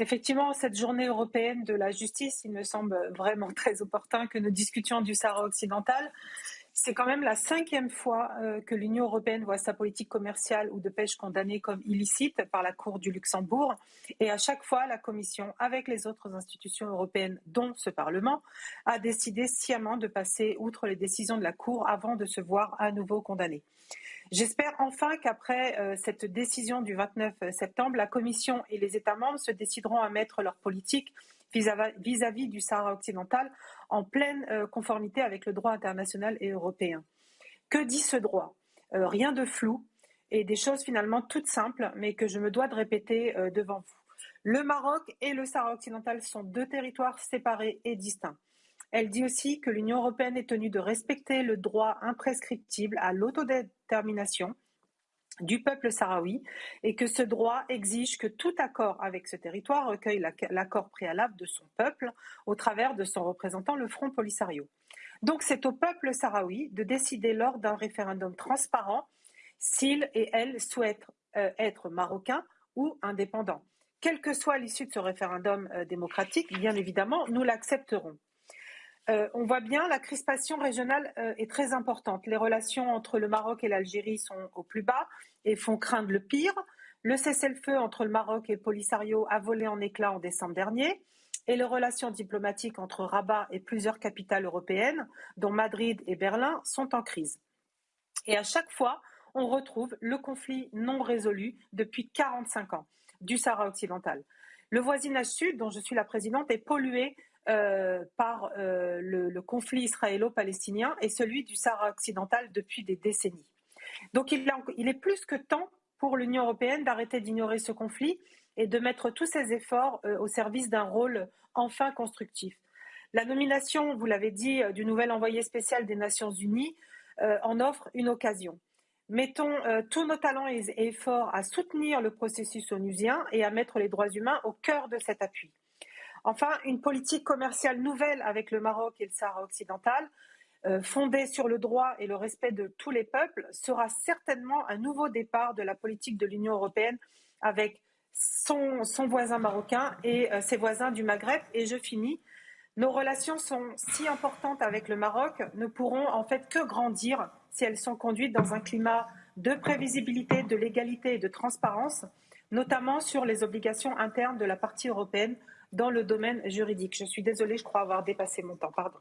Effectivement, cette journée européenne de la justice, il me semble vraiment très opportun que nous discutions du Sahara occidental. C'est quand même la cinquième fois euh, que l'Union européenne voit sa politique commerciale ou de pêche condamnée comme illicite par la Cour du Luxembourg. Et à chaque fois, la Commission, avec les autres institutions européennes, dont ce Parlement, a décidé sciemment de passer outre les décisions de la Cour avant de se voir à nouveau condamnée. J'espère enfin qu'après euh, cette décision du 29 septembre, la Commission et les États membres se décideront à mettre leur politique vis-à-vis du Sahara occidental en pleine euh, conformité avec le droit international et européen. Que dit ce droit? Euh, Rien de flou et des choses finalement toutes simples, mais que je me dois de répéter devant vous. Le Maroc et le Sahara occidental sont deux territoires séparés et distincts. Elle dit aussi que l'Union européenne est tenue de respecter le droit imprescriptible à l'autodétermination du peuple sahraoui et que ce droit exige que tout accord avec ce territoire recueille l'accord préalable de son peuple au travers de son représentant, le Front Polisario. Donc c'est au peuple sahraoui de décider lors d'un référendum transparent s'il et elle souhaitent euh, être marocains ou indépendants. Quelle que soit l'issue de ce référendum euh, démocratique, bien évidemment, nous l'accepterons. Euh, on voit bien la crispation régionale est très importante. Les relations entre le Maroc et l'Algérie sont au plus bas et font craindre le pire. Le cessez-le-feu entre le Maroc et le Polisario a volé en éclats en décembre dernier et les relations diplomatiques entre Rabat et plusieurs capitales européennes, dont Madrid et Berlin, sont en crise. Et à chaque fois, on retrouve le conflit non résolu depuis 45 ans du Sahara occidental. Le voisinage sud, dont je suis la présidente, est pollué euh, par euh, le, conflit israélo-palestinien et celui du Sahara occidental depuis des décennies. Donc il, est plus que temps pour l'Union européenne d'arrêter d'ignorer ce conflit et de mettre tous ses efforts euh, au service d'un rôle enfin constructif. La nomination, vous l'avez dit, du nouvel envoyé spécial des Nations Unies en offre une occasion. Mettons tous nos talents et efforts à soutenir le processus onusien et à mettre les droits humains au cœur de cet appui. Enfin, une politique commerciale nouvelle avec le Maroc et le Sahara occidental, euh, fondée sur le droit et le respect de tous les peuples, sera certainement un nouveau départ de la politique de l'Union européenne avec son, voisin marocain et euh, ses voisins du Maghreb. Et je finis. Nos relations sont si importantes avec le Maroc, ne pourront en fait que grandir si elles sont conduites dans un climat de prévisibilité, de légalité et de transparence, notamment sur les obligations internes de la partie européenne dans le domaine juridique. Je suis désolée, je crois avoir dépassé mon temps. Pardon.